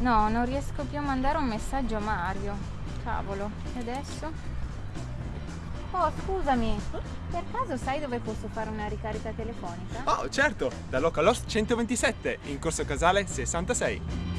No, non riesco più a mandare un messaggio a Mario. Cavolo, e adesso? Oh, scusami, per caso sai dove posso fare una ricarica telefonica? Oh, certo, da Localost 127, in Corso Casale 66.